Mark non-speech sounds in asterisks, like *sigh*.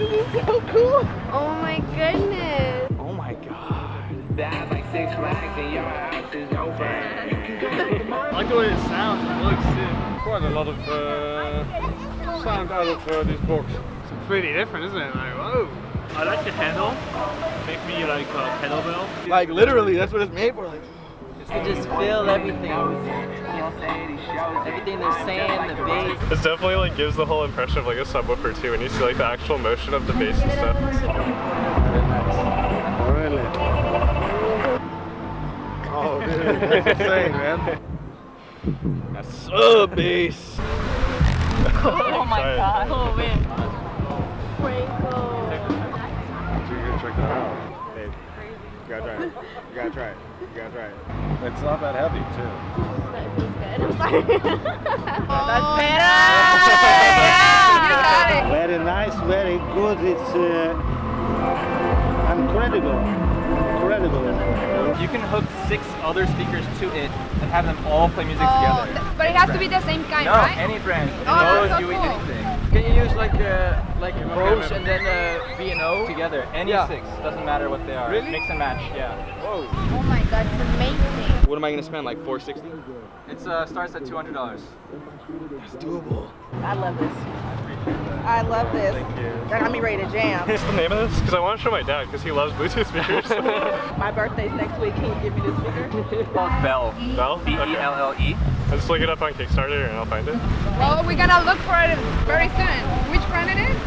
This *laughs* is so cool. Oh my goodness. Oh my god. That's like six flags and your house is over. *laughs* I like the way it sounds. It looks sick. Quite a lot of uh, sound out of uh, this box. It's pretty different, isn't it? Like, whoa. I like the handle. Make me like a kettlebell. Like literally, that's what it's made for. Like, I just feel everything. Everything they're saying, the bass. This definitely like gives the whole impression of like a subwoofer too, and you see like the actual motion of the bass and stuff. Really? Oh, dude, that's insane, man. that's sub bass. *laughs* Oh my Sorry. god. Oh man. Franco. You're gonna check that out. Babe, you gotta try it. You gotta try it. You gotta try it. It's not that heavy, too. That's better! yeah. Very nice, very good. It's uh, incredible. Incredible. You can hook six other speakers to it and have them all play music Oh, together. th- but it has to be the same kind, no, right? any brand. Oh, that's no so doing cool. anything. Can you use like uh, like Bose and then uh, B&O? Together, any Yeah. six, doesn't matter what they are. Really? Mix and match, yeah. Whoa. Oh my god, it's amazing. What am I gonna spend? Like 460? It uh, starts at $200. That's doable. I love this. I love this. Thank you. That got me ready to jam. What's the name of this? Because I want to show my dad because he loves Bluetooth speakers. *laughs* My birthday's next week. Can you give me this speaker? Called Belle. Belle? B-E-L-L-E. I'll just look it up on Kickstarter and I'll find it. Well, we're gonna look for it very soon. Which brand it is?